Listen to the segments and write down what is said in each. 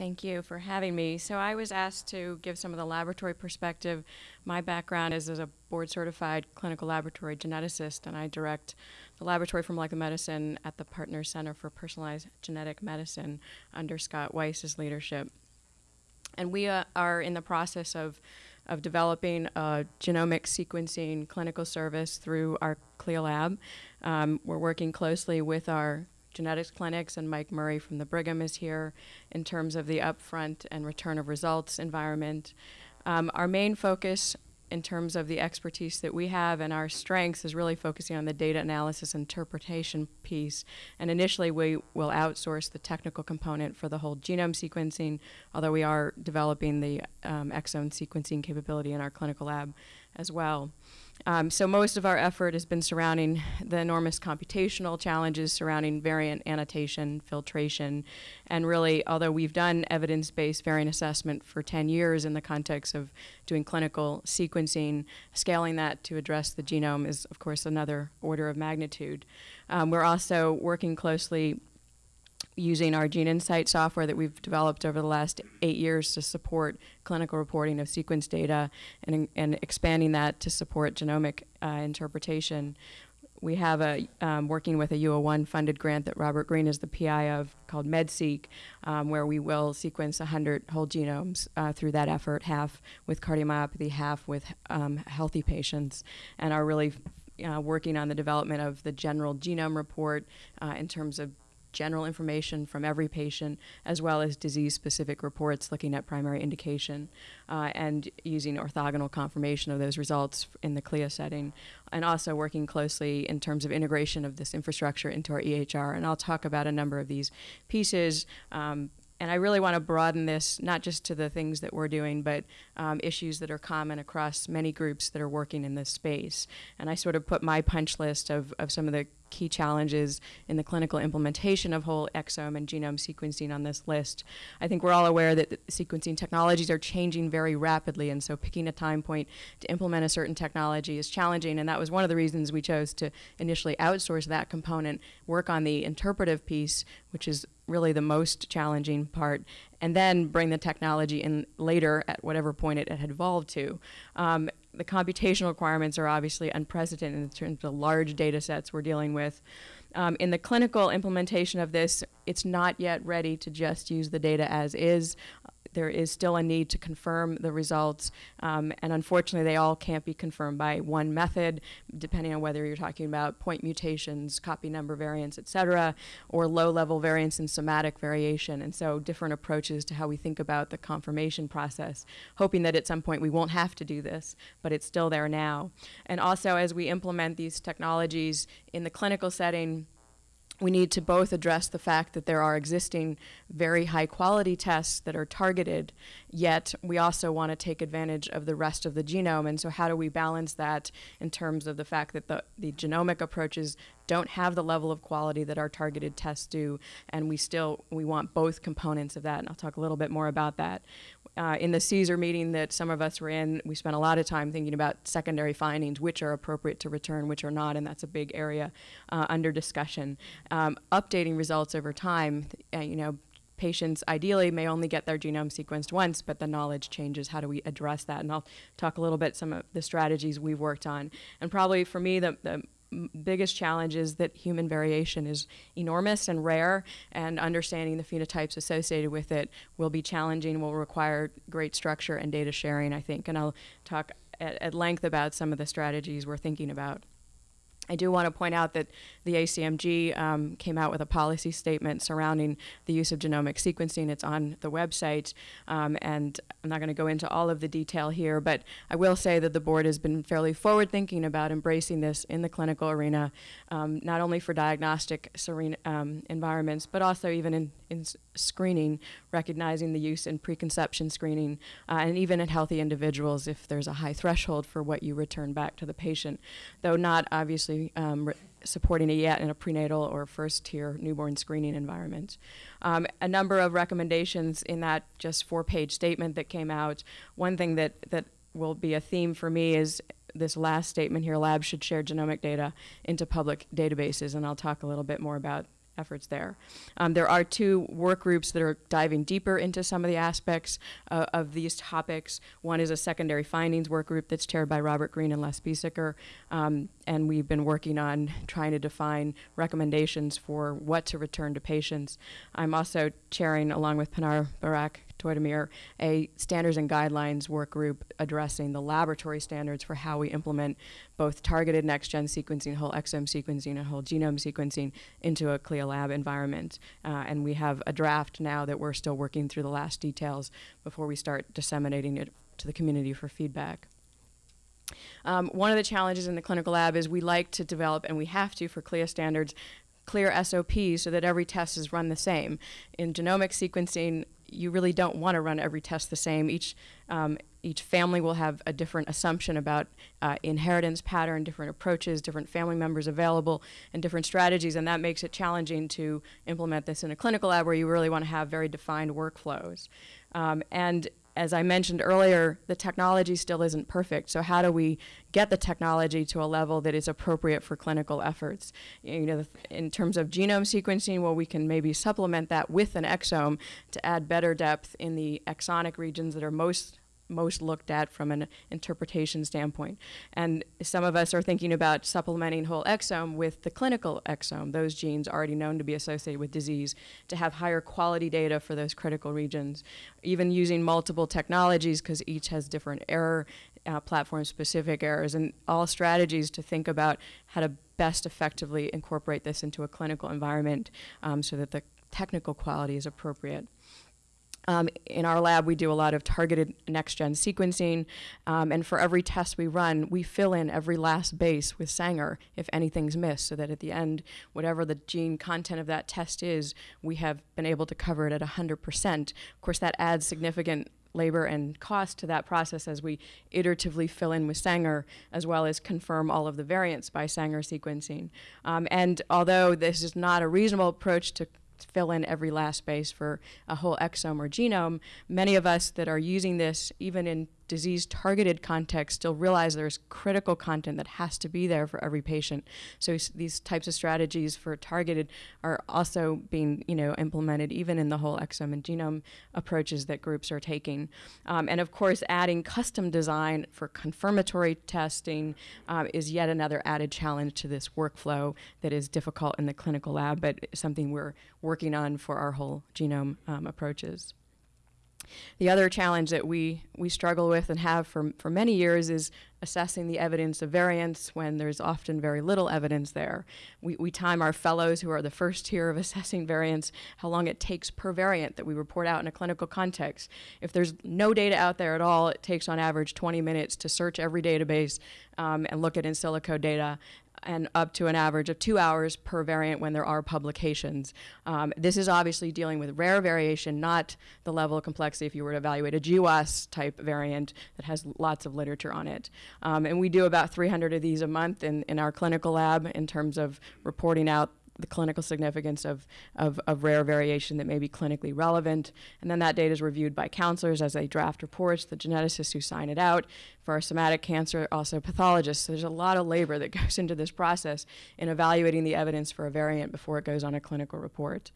Thank you for having me. So I was asked to give some of the laboratory perspective. My background is as a board certified clinical laboratory geneticist, and I direct the Laboratory for Molecular Medicine at the Partners Center for Personalized Genetic Medicine under Scott Weiss's leadership. And we uh, are in the process of, of developing a genomic sequencing clinical service through our CLIA lab. Um, we're working closely with our genetics clinics, and Mike Murray from the Brigham is here in terms of the upfront and return of results environment. Um, our main focus in terms of the expertise that we have and our strengths is really focusing on the data analysis interpretation piece. And initially, we will outsource the technical component for the whole genome sequencing, although we are developing the um, exome sequencing capability in our clinical lab as well. Um, so most of our effort has been surrounding the enormous computational challenges surrounding variant annotation, filtration, and really, although we've done evidence-based variant assessment for 10 years in the context of doing clinical sequencing, scaling that to address the genome is, of course, another order of magnitude. Um, we're also working closely using our Gene Insight software that we've developed over the last eight years to support clinical reporting of sequence data and, and expanding that to support genomic uh, interpretation. We have a um, working with a U01 funded grant that Robert Green is the PI of called MedSeq, um, where we will sequence 100 whole genomes uh, through that effort, half with cardiomyopathy, half with um, healthy patients, and are really uh, working on the development of the general genome report uh, in terms of general information from every patient, as well as disease-specific reports looking at primary indication, uh, and using orthogonal confirmation of those results in the CLIA setting, and also working closely in terms of integration of this infrastructure into our EHR. And I'll talk about a number of these pieces, um, and I really want to broaden this not just to the things that we're doing, but um, issues that are common across many groups that are working in this space. And I sort of put my punch list of, of some of the key challenges in the clinical implementation of whole exome and genome sequencing on this list. I think we're all aware that sequencing technologies are changing very rapidly, and so picking a time point to implement a certain technology is challenging, and that was one of the reasons we chose to initially outsource that component, work on the interpretive piece, which is really the most challenging part, and then bring the technology in later at whatever point it, had evolved to. Um, the computational requirements are obviously unprecedented in terms of the large data sets we're dealing with. Um, in the clinical implementation of this, it's not yet ready to just use the data as is there is still a need to confirm the results, um, and unfortunately they all can't be confirmed by one method, depending on whether you're talking about point mutations, copy number variants, et cetera, or low-level variants and somatic variation, and so different approaches to how we think about the confirmation process, hoping that at some point we won't have to do this, but it's still there now. And also as we implement these technologies in the clinical setting, we need to both address the fact that there are existing very high quality tests that are targeted, yet we also want to take advantage of the rest of the genome. And so how do we balance that in terms of the fact that the, the genomic approaches don't have the level of quality that our targeted tests do, and we still, we want both components of that, and I'll talk a little bit more about that. Uh, in the CSER meeting that some of us were in, we spent a lot of time thinking about secondary findings, which are appropriate to return, which are not, and that's a big area uh, under discussion. Um, updating results over time, uh, you know, patients ideally may only get their genome sequenced once, but the knowledge changes. How do we address that? And I'll talk a little bit some of the strategies we've worked on. And probably for me, the, the biggest challenge is that human variation is enormous and rare, and understanding the phenotypes associated with it will be challenging, will require great structure and data sharing, I think. And I'll talk at, at length about some of the strategies we're thinking about. I do want to point out that the ACMG um, came out with a policy statement surrounding the use of genomic sequencing. It's on the website, um, and I'm not going to go into all of the detail here, but I will say that the board has been fairly forward-thinking about embracing this in the clinical arena, um, not only for diagnostic um, environments, but also even in, in screening, recognizing the use in preconception screening, uh, and even in healthy individuals if there's a high threshold for what you return back to the patient, though not obviously um, supporting it yet in a prenatal or first tier newborn screening environment. Um, a number of recommendations in that just four page statement that came out. One thing that, that will be a theme for me is this last statement here, labs should share genomic data into public databases, and I'll talk a little bit more about efforts there. Um, there are two work groups that are diving deeper into some of the aspects uh, of these topics. One is a secondary findings work group that's chaired by Robert Green and Les Biesecker, um, and we've been working on trying to define recommendations for what to return to patients. I'm also chairing, along with Pinar Bayrak Toydemir, a standards and guidelines work group addressing the laboratory standards for how we implement both targeted next-gen sequencing, whole exome sequencing, and whole genome sequencing into a CLIA lab environment. Uh, and we have a draft now that we're still working through the last details before we start disseminating it to the community for feedback. Um, one of the challenges in the clinical lab is we like to develop, and we have to for CLIA standards, clear SOPs so that every test is run the same. In genomic sequencing, you really don't want to run every test the same. Each um, each family will have a different assumption about uh, inheritance pattern, different approaches, different family members available, and different strategies, and that makes it challenging to implement this in a clinical lab where you really want to have very defined workflows. Um, and as I mentioned earlier, the technology still isn't perfect. So how do we get the technology to a level that is appropriate for clinical efforts? You know, in terms of genome sequencing, well, we can maybe supplement that with an exome to add better depth in the exonic regions that are most most looked at from an interpretation standpoint. And some of us are thinking about supplementing whole exome with the clinical exome, those genes already known to be associated with disease, to have higher quality data for those critical regions. Even using multiple technologies because each has different error, uh, platform specific errors, and all strategies to think about how to best effectively incorporate this into a clinical environment um, so that the technical quality is appropriate. Um, in our lab, we do a lot of targeted next-gen sequencing, um, and for every test we run, we fill in every last base with Sanger if anything's missed, so that at the end, whatever the gene content of that test is, we have been able to cover it at 100%. Of course, that adds significant labor and cost to that process as we iteratively fill in with Sanger, as well as confirm all of the variants by Sanger sequencing. Um, and although this is not a reasonable approach to fill in every last space for a whole exome or genome, many of us that are using this, even in disease targeted context still realize there's critical content that has to be there for every patient. So these types of strategies for targeted are also being you know implemented even in the whole exome and genome approaches that groups are taking. Um, and of course adding custom design for confirmatory testing um, is yet another added challenge to this workflow that is difficult in the clinical lab but something we're working on for our whole genome um, approaches. The other challenge that we, we struggle with and have for, for many years is assessing the evidence of variance when there's often very little evidence there. We, we time our fellows who are the first tier of assessing variance, how long it takes per variant that we report out in a clinical context. If there's no data out there at all, it takes on average 20 minutes to search every database um, and look at in silico data and up to an average of two hours per variant when there are publications. Um, this is obviously dealing with rare variation, not the level of complexity if you were to evaluate a GWAS type variant that has lots of literature on it. Um, and we do about 300 of these a month in, in our clinical lab in terms of reporting out the clinical significance of, of, of, rare variation that may be clinically relevant. And then that data is reviewed by counselors as they draft reports, the geneticists who sign it out. For our somatic cancer, also pathologists. So there's a lot of labor that goes into this process in evaluating the evidence for a variant before it goes on a clinical report.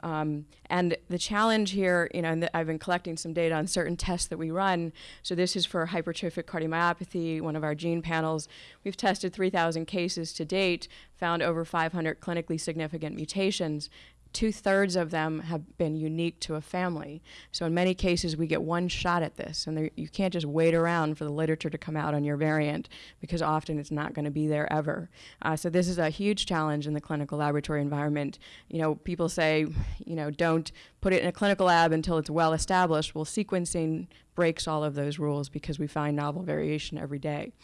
Um, and the challenge here, you know, I've been collecting some data on certain tests that we run. So this is for hypertrophic cardiomyopathy, one of our gene panels. We've tested 3,000 cases to date, found over 500 clinically significant mutations two thirds of them have been unique to a family. So in many cases, we get one shot at this, and there, you can't just wait around for the literature to come out on your variant because often it's not going to be there ever. Uh, so this is a huge challenge in the clinical laboratory environment. You know, people say, you know, don't put it in a clinical lab until it's well established. Well, sequencing breaks all of those rules because we find novel variation every day.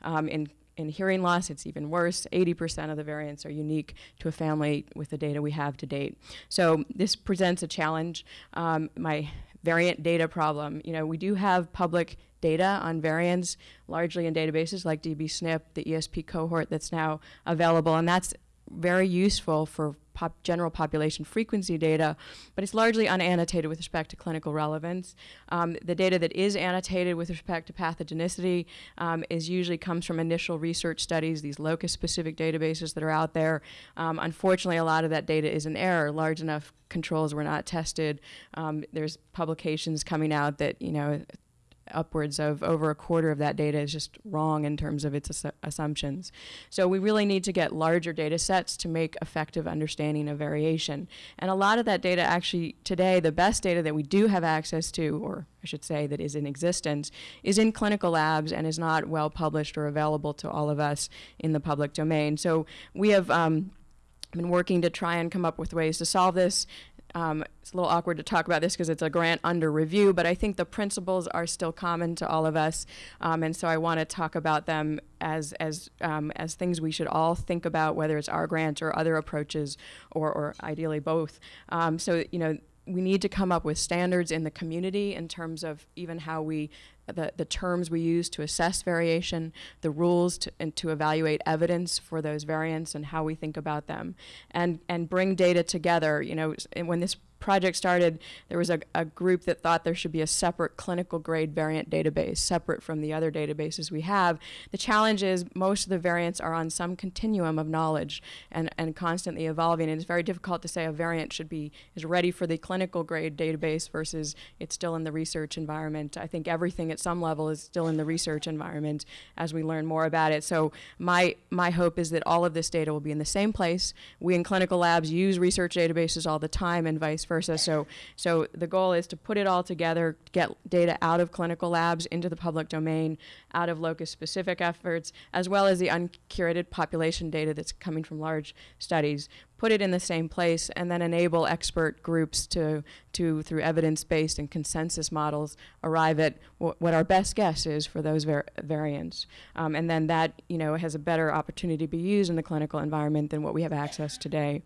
Um, in in hearing loss, it's even worse. 80% of the variants are unique to a family with the data we have to date. So this presents a challenge. Um, my variant data problem, you know, we do have public data on variants, largely in databases like DBSNP, the ESP cohort that's now available, and that's very useful for pop general population frequency data, but it's largely unannotated with respect to clinical relevance. Um, the data that is annotated with respect to pathogenicity um, is usually comes from initial research studies, these locus-specific databases that are out there. Um, unfortunately, a lot of that data is in error. Large enough controls were not tested. Um, there's publications coming out that you know upwards of over a quarter of that data is just wrong in terms of its assu assumptions. So we really need to get larger data sets to make effective understanding of variation. And a lot of that data actually today, the best data that we do have access to, or I should say that is in existence, is in clinical labs and is not well published or available to all of us in the public domain. So we have um, been working to try and come up with ways to solve this. Um, it's a little awkward to talk about this because it's a grant under review, but I think the principles are still common to all of us, um, and so I want to talk about them as as um, as things we should all think about, whether it's our grant or other approaches, or or ideally both. Um, so you know, we need to come up with standards in the community in terms of even how we the, the terms we use to assess variation, the rules to, and to evaluate evidence for those variants and how we think about them, and, and bring data together. You know, when this project started, there was a, a group that thought there should be a separate clinical grade variant database, separate from the other databases we have. The challenge is most of the variants are on some continuum of knowledge and, and constantly evolving. And it's very difficult to say a variant should be is ready for the clinical grade database versus it's still in the research environment. I think everything at some level is still in the research environment as we learn more about it. So my my hope is that all of this data will be in the same place. We in clinical labs use research databases all the time and vice versa versa. So, so the goal is to put it all together, get data out of clinical labs into the public domain, out of locus-specific efforts, as well as the uncurated population data that's coming from large studies, put it in the same place, and then enable expert groups to, to through evidence-based and consensus models, arrive at what our best guess is for those var variants. Um, and then that, you know, has a better opportunity to be used in the clinical environment than what we have access today.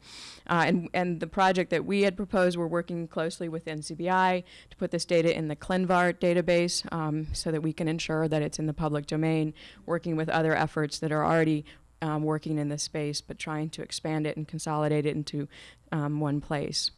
Uh, and, and the project that we had proposed, we're working closely with NCBI to put this data in the ClinVar database um, so that we can ensure that it's in the public domain, working with other efforts that are already um, working in this space, but trying to expand it and consolidate it into um, one place.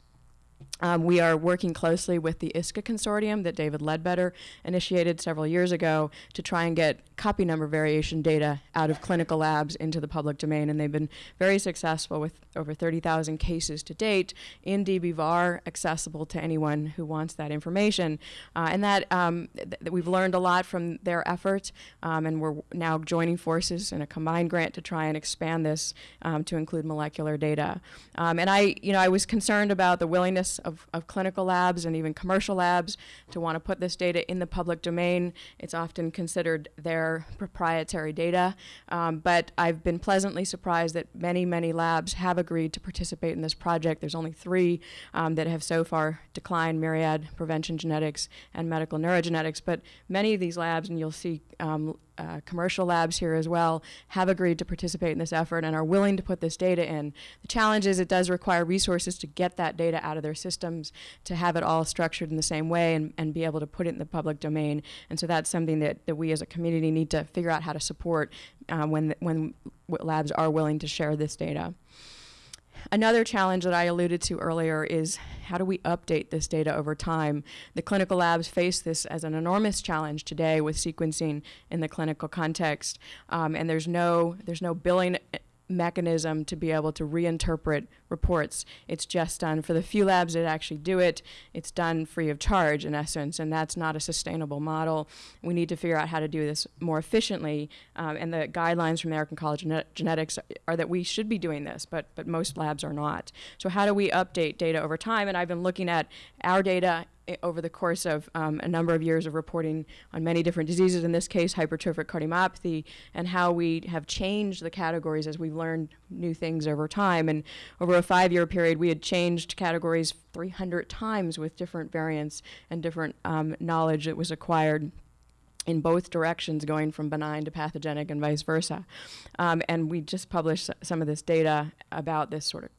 Um, we are working closely with the ISCA consortium that David Ledbetter initiated several years ago to try and get copy number variation data out of clinical labs into the public domain, and they've been very successful with over 30,000 cases to date in DBVAR, accessible to anyone who wants that information. Uh, and that, um, th we've learned a lot from their efforts, um, and we're now joining forces in a combined grant to try and expand this um, to include molecular data. Um, and I, you know, I was concerned about the willingness of, of clinical labs and even commercial labs to want to put this data in the public domain. It's often considered their proprietary data, um, but I've been pleasantly surprised that many, many labs have agreed to participate in this project. There's only three um, that have so far declined, Myriad, Prevention Genetics, and Medical Neurogenetics, but many of these labs, and you'll see um, uh, commercial labs here as well have agreed to participate in this effort and are willing to put this data in. The challenge is it does require resources to get that data out of their systems, to have it all structured in the same way and, and be able to put it in the public domain. And so that's something that, that we as a community need to figure out how to support uh, when, when labs are willing to share this data. Another challenge that I alluded to earlier is how do we update this data over time? The clinical labs face this as an enormous challenge today with sequencing in the clinical context, um, and there's no there's no billing mechanism to be able to reinterpret reports. It's just done for the few labs that actually do it. It's done free of charge in essence, and that's not a sustainable model. We need to figure out how to do this more efficiently, um, and the guidelines from American College of Genetics are that we should be doing this, but, but most labs are not. So how do we update data over time? And I've been looking at our data over the course of um, a number of years of reporting on many different diseases, in this case hypertrophic cardiomyopathy, and how we have changed the categories as we've learned new things over time. And over a five-year period, we had changed categories 300 times with different variants and different um, knowledge that was acquired in both directions, going from benign to pathogenic and vice versa. Um, and we just published some of this data about this sort of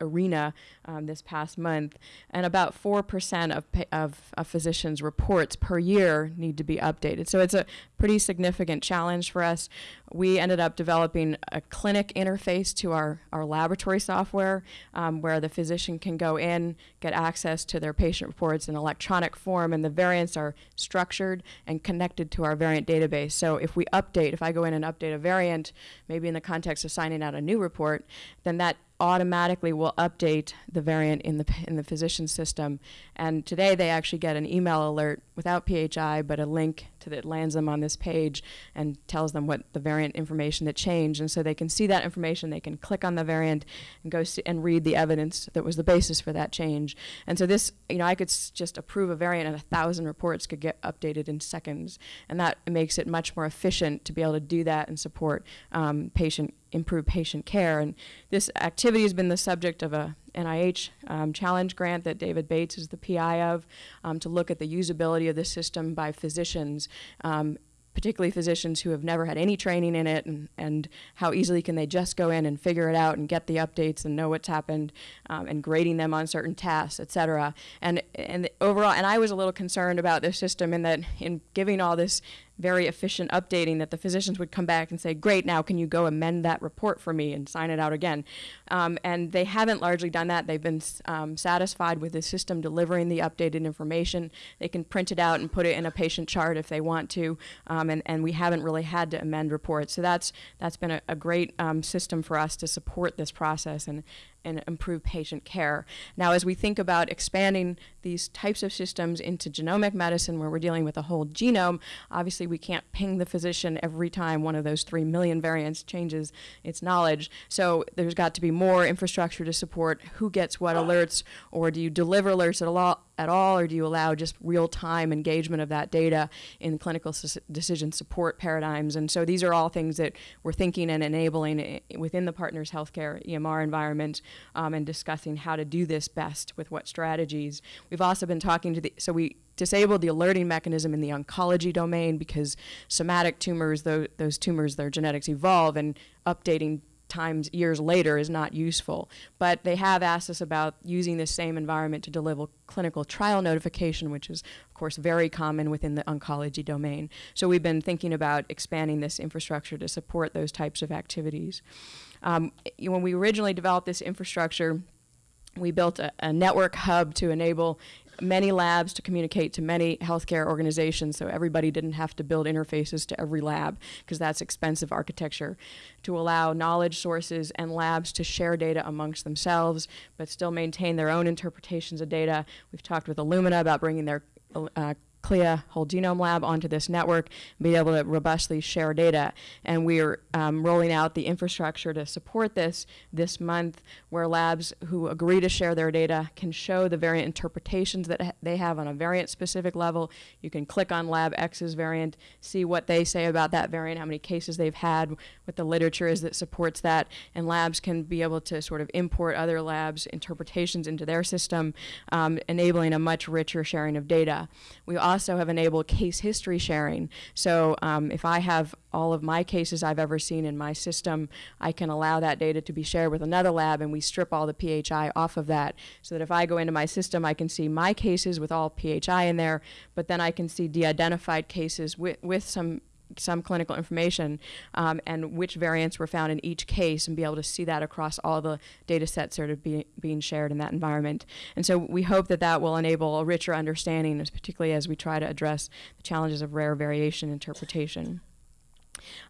arena um, this past month, and about 4% of, of, of physicians' reports per year need to be updated. So it's a pretty significant challenge for us. We ended up developing a clinic interface to our, our laboratory software um, where the physician can go in, get access to their patient reports in electronic form, and the variants are structured and connected to our variant database. So if we update, if I go in and update a variant, maybe in the context of signing out a new report, then that automatically will update the variant in the in the physician system. And today they actually get an email alert without PHI, but a link to that lands them on this page and tells them what the variant information that changed. And so they can see that information. They can click on the variant and go and read the evidence that was the basis for that change. And so this, you know, I could just approve a variant, and a thousand reports could get updated in seconds. And that makes it much more efficient to be able to do that and support um, patient improve patient care. And this activity has been the subject of a NIH um, challenge grant that David Bates is the PI of um, to look at the usability of the system by physicians. Um, particularly physicians who have never had any training in it, and, and how easily can they just go in and figure it out and get the updates and know what's happened, um, and grading them on certain tasks, et cetera. And, and overall, and I was a little concerned about this system in that in giving all this very efficient updating that the physicians would come back and say, great, now can you go amend that report for me and sign it out again? Um, and they haven't largely done that. They've been um, satisfied with the system delivering the updated information. They can print it out and put it in a patient chart if they want to, um, and, and we haven't really had to amend reports. So that's, that's been a, a great um, system for us to support this process and, and improve patient care. Now, as we think about expanding these types of systems into genomic medicine, where we're dealing with a whole genome, obviously we can't ping the physician every time one of those three million variants changes its knowledge. So there's got to be more infrastructure to support who gets what alerts, or do you deliver alerts at all? At all, or do you allow just real-time engagement of that data in clinical decision support paradigms? And so these are all things that we're thinking and enabling eh, within the Partners Healthcare EMR environment um, and discussing how to do this best with what strategies. We've also been talking to the, so we disabled the alerting mechanism in the oncology domain because somatic tumors, those, those tumors, their genetics evolve and updating times years later is not useful. But they have asked us about using this same environment to deliver clinical trial notification, which is, of course, very common within the oncology domain. So we've been thinking about expanding this infrastructure to support those types of activities. Um, when we originally developed this infrastructure, we built a, a, network hub to enable many labs to communicate to many healthcare organizations so everybody didn't have to build interfaces to every lab because that's expensive architecture to allow knowledge sources and labs to share data amongst themselves but still maintain their own interpretations of data. We've talked with Illumina about bringing their uh, CLIA whole genome lab onto this network and be able to robustly share data. And we're um, rolling out the infrastructure to support this this month where labs who agree to share their data can show the variant interpretations that ha they have on a variant specific level. You can click on lab X's variant, see what they say about that variant, how many cases they've had, what the literature is that supports that, and labs can be able to sort of import other labs' interpretations into their system, um, enabling a much richer sharing of data. We also have enabled case history sharing. So um, if I have all of my cases I've ever seen in my system, I can allow that data to be shared with another lab and we strip all the PHI off of that so that if I go into my system, I can see my cases with all PHI in there, but then I can see de-identified cases with, with some some clinical information um, and which variants were found in each case and be able to see that across all the data sets that are be, being shared in that environment. And so we hope that that will enable a richer understanding, particularly as we try to address the challenges of rare variation interpretation.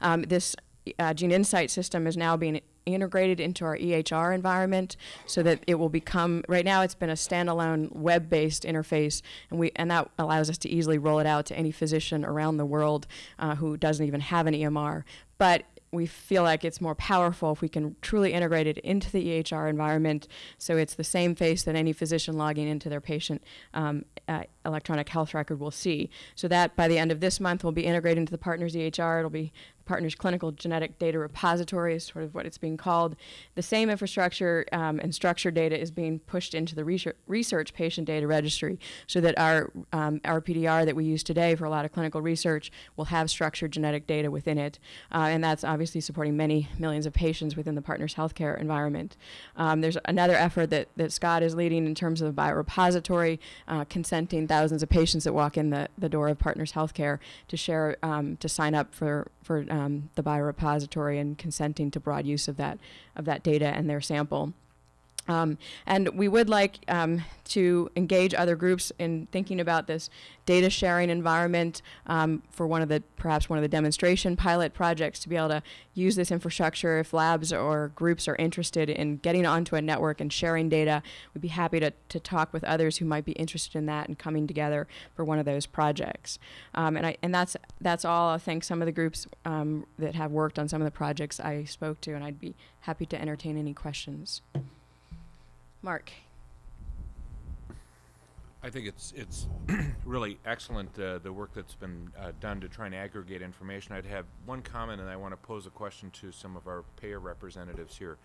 Um, this uh, Gene Insight system is now being integrated into our EHR environment so that it will become, right now it's been a standalone web-based interface and, we, and that allows us to easily roll it out to any physician around the world uh, who doesn't even have an EMR. But we feel like it's more powerful if we can truly integrate it into the EHR environment so it's the same face that any physician logging into their patient um, uh, electronic health record will see. So that by the end of this month will be integrated into the partner's EHR. It'll be Partners Clinical Genetic Data Repository is sort of what it's being called. The same infrastructure um, and structured data is being pushed into the research, research patient data registry so that our, um, RPDR that we use today for a lot of clinical research will have structured genetic data within it. Uh, and that's obviously supporting many millions of patients within the Partners Healthcare environment. Um, there's another effort that, that Scott is leading in terms of a biorepository, uh, consenting thousands of patients that walk in the, the door of Partners Healthcare to share, um, to sign up for, for um, the biorepository and consenting to broad use of that, of that data and their sample. Um, and we would like um, to engage other groups in thinking about this data sharing environment um, for one of the perhaps one of the demonstration pilot projects to be able to use this infrastructure if labs or groups are interested in getting onto a network and sharing data. We'd be happy to, to talk with others who might be interested in that and coming together for one of those projects. Um, and, I, and that's that's all. I think some of the groups um, that have worked on some of the projects I spoke to and I'd be happy to entertain any questions. Mark. I think it's it's really excellent uh, the work that's been uh, done to try and aggregate information. I'd have one comment, and I want to pose a question to some of our payer representatives here.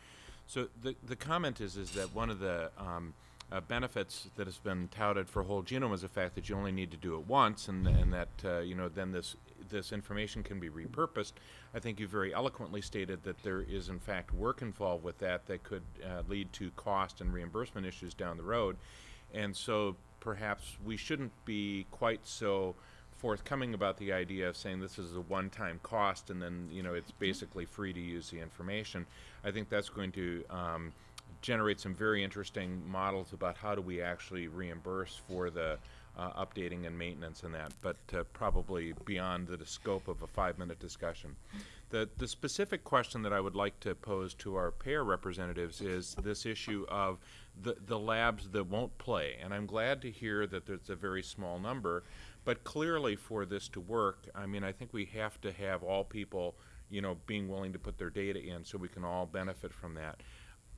So the the comment is is that one of the um, uh, benefits that has been touted for whole genome is the fact that you only need to do it once, and and that uh, you know then this this information can be repurposed. I think you very eloquently stated that there is in fact work involved with that that could uh, lead to cost and reimbursement issues down the road, and so perhaps we shouldn't be quite so forthcoming about the idea of saying this is a one-time cost and then you know it's basically free to use the information. I think that's going to um, generate some very interesting models about how do we actually reimburse for the uh, updating and maintenance and that, but uh, probably beyond the scope of a five-minute discussion. The, the specific question that I would like to pose to our payer representatives is this issue of the, the labs that won't play. And I'm glad to hear that there's a very small number, but clearly for this to work, I mean, I think we have to have all people, you know, being willing to put their data in so we can all benefit from that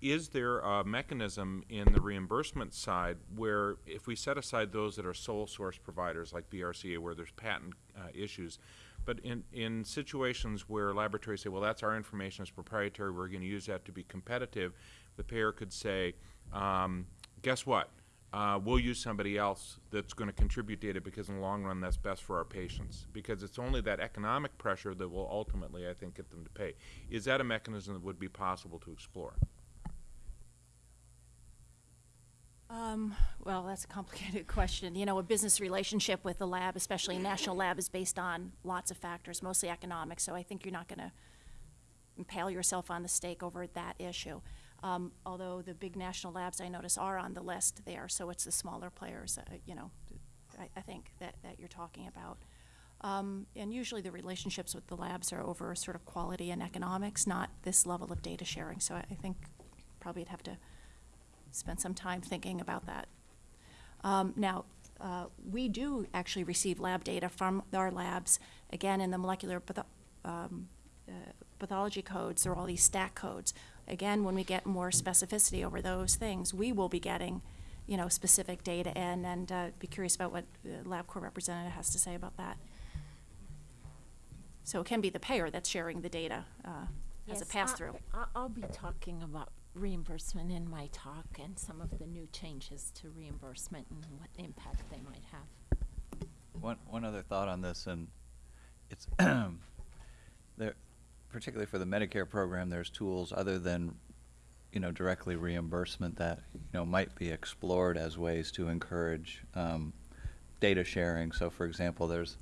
is there a mechanism in the reimbursement side where if we set aside those that are sole source providers like BRCA where there's patent uh, issues, but in, in situations where laboratories say, well, that's our information, it's proprietary, we're going to use that to be competitive, the payer could say, um, guess what? Uh, we'll use somebody else that's going to contribute data because in the long run that's best for our patients because it's only that economic pressure that will ultimately I think get them to pay. Is that a mechanism that would be possible to explore? Um, well, that's a complicated question. You know, a business relationship with a lab, especially a national lab, is based on lots of factors, mostly economic. So I think you're not going to impale yourself on the stake over that issue. Um, although the big national labs I notice are on the list there, so it's the smaller players, uh, you know, I, I, think that, that you're talking about. Um, and usually the relationships with the labs are over sort of quality and economics, not this level of data sharing. So I, I think probably you'd have to spend some time thinking about that. Um, now, uh, we do actually receive lab data from our labs, again, in the molecular patho um, uh, pathology codes, there are all these stack codes. Again, when we get more specificity over those things, we will be getting, you know, specific data in, and uh, be curious about what the LabCorp representative has to say about that. So it can be the payer that's sharing the data uh, as a pass-through. I'll be talking about reimbursement in my talk and some of the new changes to reimbursement and what impact they might have. One, one other thought on this, and it's there, particularly for the Medicare program, there's tools other than, you know, directly reimbursement that you know might be explored as ways to encourage um, data sharing. So, for example, there's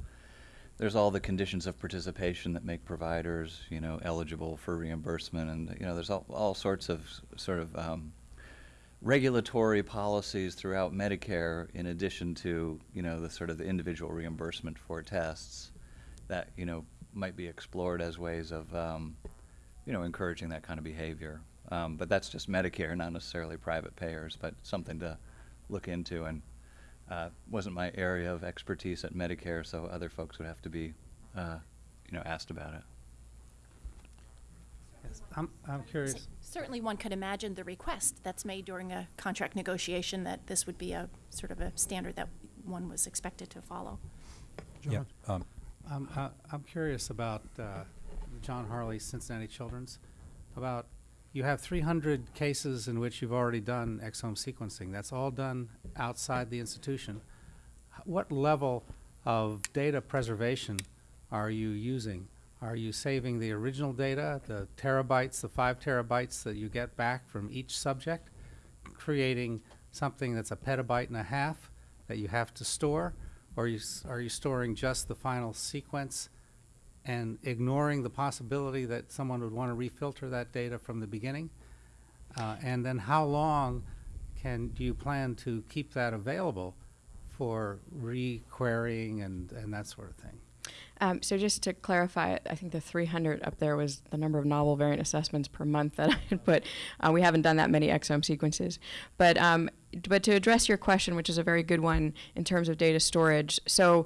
there's all the conditions of participation that make providers, you know, eligible for reimbursement, and you know, there's all, all sorts of sort of um, regulatory policies throughout Medicare, in addition to you know the sort of the individual reimbursement for tests, that you know might be explored as ways of um, you know encouraging that kind of behavior. Um, but that's just Medicare, not necessarily private payers, but something to look into and uh, wasn't my area of expertise at Medicare, so other folks would have to be, uh, you know, asked about it. Yes, I'm, I'm curious. Certainly, one could imagine the request that's made during a contract negotiation that this would be a sort of a standard that one was expected to follow. John, Yeah, um, I'm, I- I'm curious about uh, John Harley, Cincinnati Children's. About, you have 300 cases in which you've already done exome sequencing. That's all done outside the institution. What level of data preservation are you using? Are you saving the original data, the terabytes, the five terabytes that you get back from each subject, creating something that's a petabyte and a half that you have to store? Or are you, are you storing just the final sequence and ignoring the possibility that someone would want to refilter that data from the beginning? Uh, and then how long can, do you plan to keep that available for re-querying and, and that sort of thing? Um, so just to clarify, I think the 300 up there was the number of novel variant assessments per month that I had put. Uh, we haven't done that many exome sequences, but um, but to address your question, which is a very good one in terms of data storage. So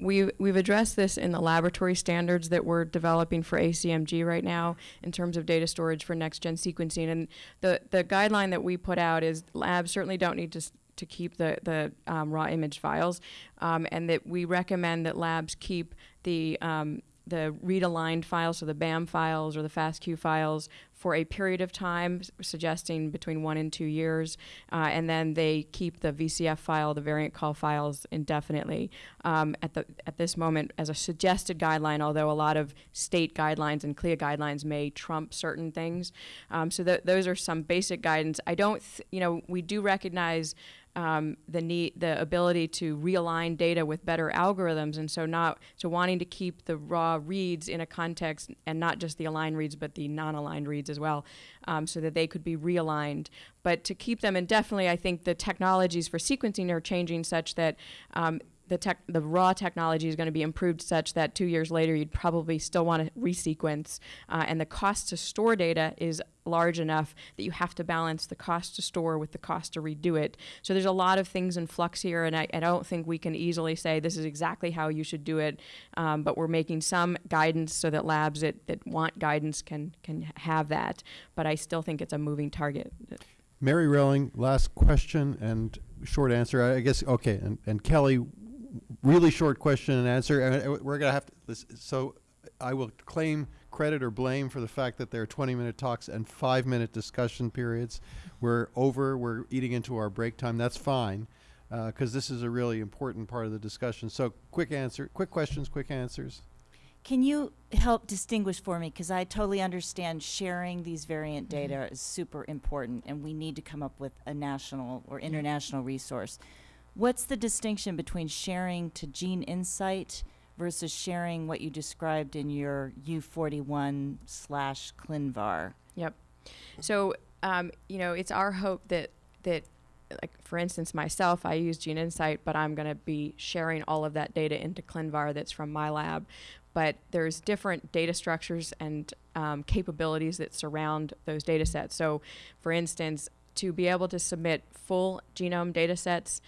we we've addressed this in the laboratory standards that we're developing for ACMG right now in terms of data storage for next gen sequencing. And the the guideline that we put out is labs certainly don't need to to keep the the um, raw image files, um, and that we recommend that labs keep the um, the read aligned files, so the BAM files or the FASTQ files, for a period of time, suggesting between one and two years, uh, and then they keep the VCF file, the variant call files, indefinitely. Um, at the at this moment, as a suggested guideline, although a lot of state guidelines and CLIA guidelines may trump certain things, um, so th- those are some basic guidance. I don't, you know, we do recognize um, the need, the ability to realign data with better algorithms, and so not so wanting to keep the raw reads in a context and not just the aligned reads, but the non-aligned reads as well, um, so that they could be realigned. But to keep them indefinitely, I think the technologies for sequencing are changing such that. Um, the, tech, the raw technology is going to be improved such that two years later you'd probably still want to resequence, uh, and the cost to store data is large enough that you have to balance the cost to store with the cost to redo it. So there's a lot of things in flux here, and I, I don't think we can easily say this is exactly how you should do it. Um, but we're making some guidance so that labs that, that want guidance can can have that. But I still think it's a moving target. Mary Relling, last question and short answer. I I guess, okay, and, and Kelly, really short question and answer. And uh, we're going to have to, so I will claim credit or blame for the fact that there are 20 minute talks and five minute discussion periods. We're over, we're eating into our break time. That's fine, because this is a really important part of the discussion. So quick answer, quick questions, quick answers. Can you help distinguish for me? Because I totally understand sharing these variant data is super important, and we need to come up with a national or international resource. What's the distinction between sharing to Gene Insight versus sharing what you described in your U41 slash ClinVar? Yep. So, um, you know, it's our hope that that like for instance myself I use Gene Insight, but I'm going to be sharing all of that data into ClinVar that's from my lab. But there's different data structures and um, capabilities that surround those data sets. So, for instance, to be able to submit full genome data sets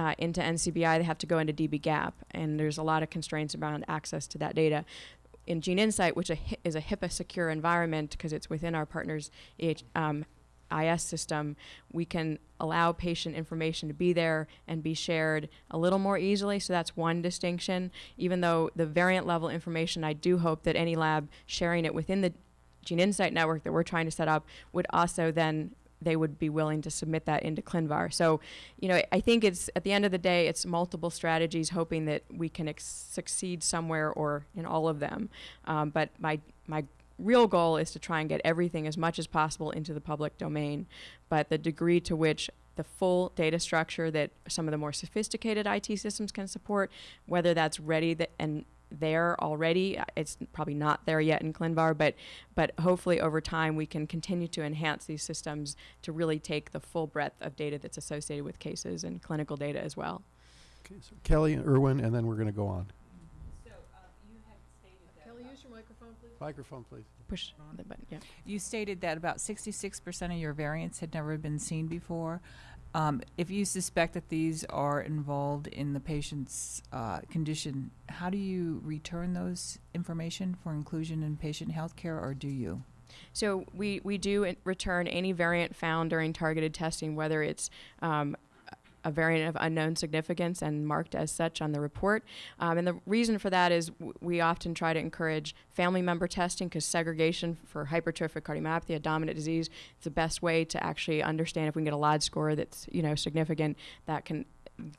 uh, into NCBI, they have to go into dbGaP, and there's a lot of constraints around access to that data. In Gene Insight, which a, is a HIPAA secure environment because it's within our partner's EH, um, IS system, we can allow patient information to be there and be shared a little more easily. So that's one distinction. Even though the variant level information, I do hope that any lab sharing it within the Gene Insight network that we're trying to set up would also then they would be willing to submit that into ClinVar. So, you know, I think it's at the end of the day, it's multiple strategies, hoping that we can succeed somewhere or in all of them. Um, but my my real goal is to try and get everything as much as possible into the public domain. But the degree to which the full data structure that some of the more sophisticated IT systems can support, whether that's ready that and there already. uh, It's probably not there yet in ClinVar, but but hopefully over time we can continue to enhance these systems to really take the full breadth of data that's associated with cases and clinical data as well. Okay, so Kelly and Irwin, and then we're going to go on. Kelly, use your microphone, please. Microphone, please. Push the button. Yeah. You stated that about sixty-six percent of your variants had never been seen before. Um, if you suspect that these are involved in the patient's uh, condition, how do you return those information for inclusion in patient healthcare, or do you? So we, we do return any variant found during targeted testing, whether it's um, a variant of unknown significance and marked as such on the report. Um, and the reason for that is we often try to encourage family member testing because segregation for hypertrophic cardiomyopathy, a dominant disease, is the best way to actually understand if we can get a LOD score that's you know significant that can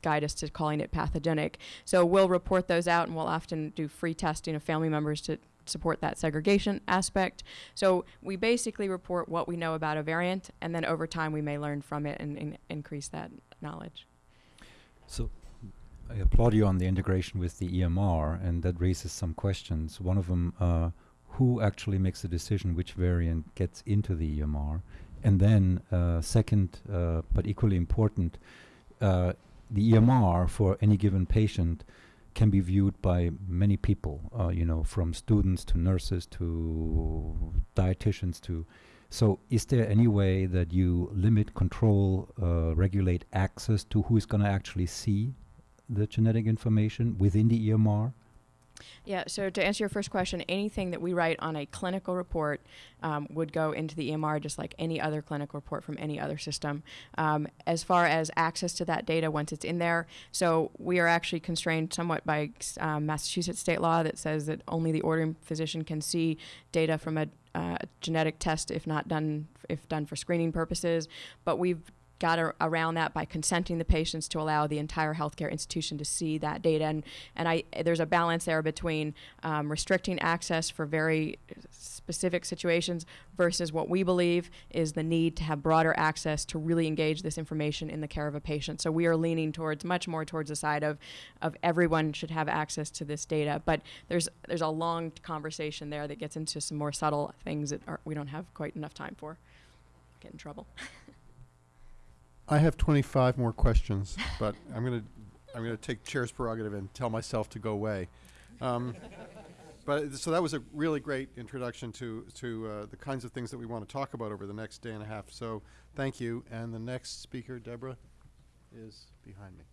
guide us to calling it pathogenic. So we'll report those out and we'll often do free testing of family members to support that segregation aspect. So we basically report what we know about a variant and then over time we may learn from it and, and increase that knowledge. So I applaud you on the integration with the EMR, and that raises some questions. One of them, uh, who actually makes the decision which variant gets into the EMR? And then, uh, second, uh, but equally important, uh, the EMR for any given patient can be viewed by many people, uh, you know, from students to nurses to dietitians to so, is there any way that you limit, control, uh, regulate access to who is going to actually see the genetic information within the EMR? Yeah, so to answer your first question, anything that we write on a clinical report um, would go into the EMR just like any other clinical report from any other system. Um, as far as access to that data once it's in there, so we are actually constrained somewhat by um, Massachusetts state law that says that only the ordering physician can see data from a uh, genetic test if not done if done for screening purposes. But we've got a, around that by consenting the patients to allow the entire healthcare institution to see that data. And, and I, there's a balance there between um, restricting access for very specific situations versus what we believe is the need to have broader access to really engage this information in the care of a patient. So we are leaning towards much more towards the side of, of everyone should have access to this data. But there's, there's a long conversation there that gets into some more subtle things that are, we don't have quite enough time for. Get in trouble. I have 25 more questions, but I'm going to I'm going to take chair's prerogative and tell myself to go away. Um, but so that was a really great introduction to to uh, the kinds of things that we want to talk about over the next day and a half. So thank you. And the next speaker, Deborah, is behind me.